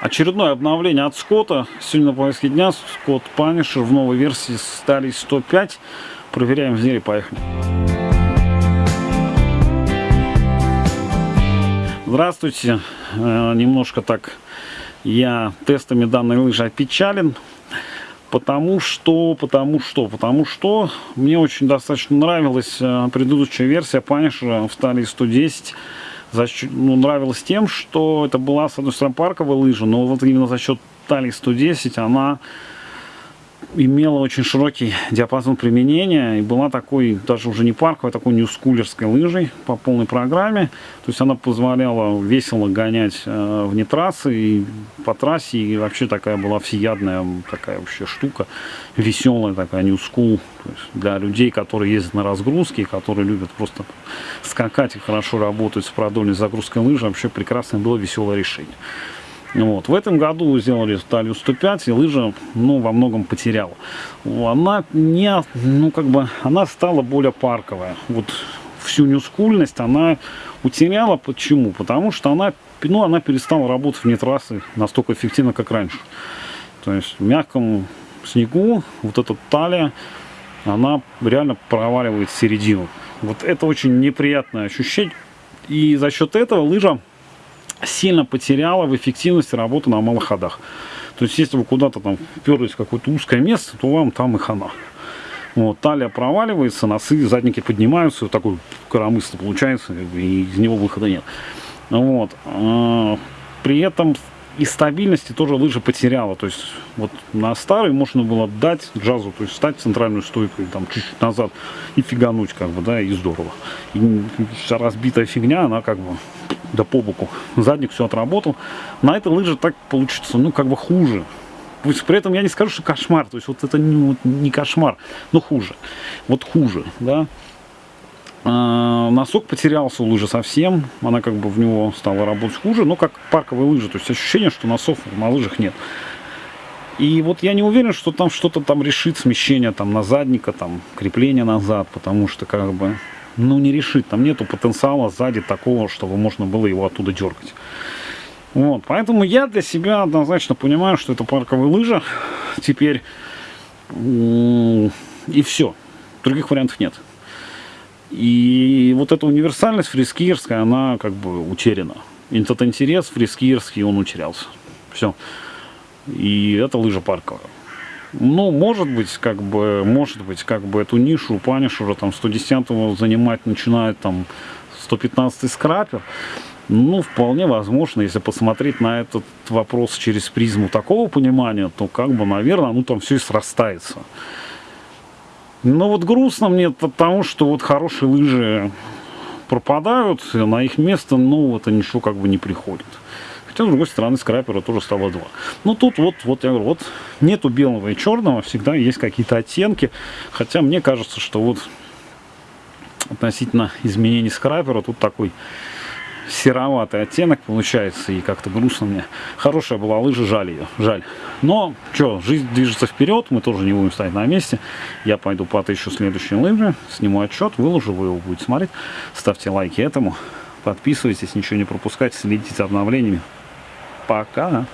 Очередное обновление от Скотта. Сегодня на повестке дня Скотт Punisher в новой версии стали 105. Проверяем в деле, поехали. Здравствуйте. Э, немножко так я тестами данной лыжи опечален. Потому что, потому что, потому что мне очень достаточно нравилась э, предыдущая версия Punisher в стали 110 за счет, ну, нравилось тем, что это была, с одной стороны, парковая лыжа, но вот именно за счет талии 110 она имела очень широкий диапазон применения и была такой, даже уже не парковой, а такой ньюскулерской лыжей по полной программе. То есть она позволяла весело гонять э, вне трассы и по трассе, и вообще такая была всеядная такая вообще штука, веселая такая ньюскул для людей, которые ездят на разгрузке, которые любят просто скакать и хорошо работать с продольной загрузкой лыжи, вообще прекрасное было веселое решение. Вот. В этом году сделали талию 105, и лыжа ну, во многом потеряла. Она не, ну, как бы, она стала более парковая. Вот всю нюскульность она утеряла. Почему? Потому что она, ну, она перестала работать вне трассы настолько эффективно, как раньше. То есть в мягком снегу вот эта талия, она реально проваливает середину. Вот это очень неприятное ощущение. И за счет этого лыжа сильно потеряла в эффективности работы на малых ходах. То есть, если вы куда-то там вперлись в какое-то узкое место, то вам там и хана. Вот, талия проваливается, носы, задники поднимаются, вот такой коромысло получается, и из него выхода нет. Вот. А, при этом и стабильности тоже лыжа потеряла. То есть вот на старый можно было дать джазу, то есть встать в центральную стойку там чуть-чуть назад и фигануть как бы, да, и здорово. И разбитая фигня, она как бы да по боку. Задник все отработал. На этой лыже так получится, ну, как бы хуже. Пусть при этом я не скажу, что кошмар. То есть вот это не, вот, не кошмар, но хуже. Вот хуже, да. А, носок потерялся у лыжи совсем. Она как бы в него стала работать хуже. Но как парковые лыжи. То есть ощущение, что носов на лыжах нет. И вот я не уверен, что там что-то там решит смещение там на задника, там крепление назад, потому что как бы ну, не решит. Там нету потенциала сзади такого, чтобы можно было его оттуда дергать. Вот, поэтому я для себя однозначно понимаю, что это парковая лыжа. Теперь и все. Других вариантов нет. И вот эта универсальность фрискирская, она как бы утеряна. Этот интерес фрискирский, он утерялся. Все. И это лыжа парковая. Ну, может быть, как бы, может быть, как бы эту нишу Панишера там 110 занимать начинает там 115 скрапер. Ну, вполне возможно, если посмотреть на этот вопрос через призму такого понимания, то как бы, наверное, ну там все и срастается. Но вот грустно мне потому, что вот хорошие лыжи пропадают, на их место, это ничего как бы не приходит. Хотя, с другой стороны, скрапера тоже стало два. Но тут вот, вот я говорю, вот нету белого и черного, всегда есть какие-то оттенки. Хотя мне кажется, что вот относительно изменений скрапера тут такой сероватый оттенок получается и как-то грустно мне. Хорошая была лыжа, жаль ее, жаль. Но, что, жизнь движется вперед, мы тоже не будем стоять на месте. Я пойду потыщу следующие лыжи, сниму отчет, выложу, вы его будете смотреть. Ставьте лайки этому, подписывайтесь, ничего не пропускайте, следите за обновлениями. Пока!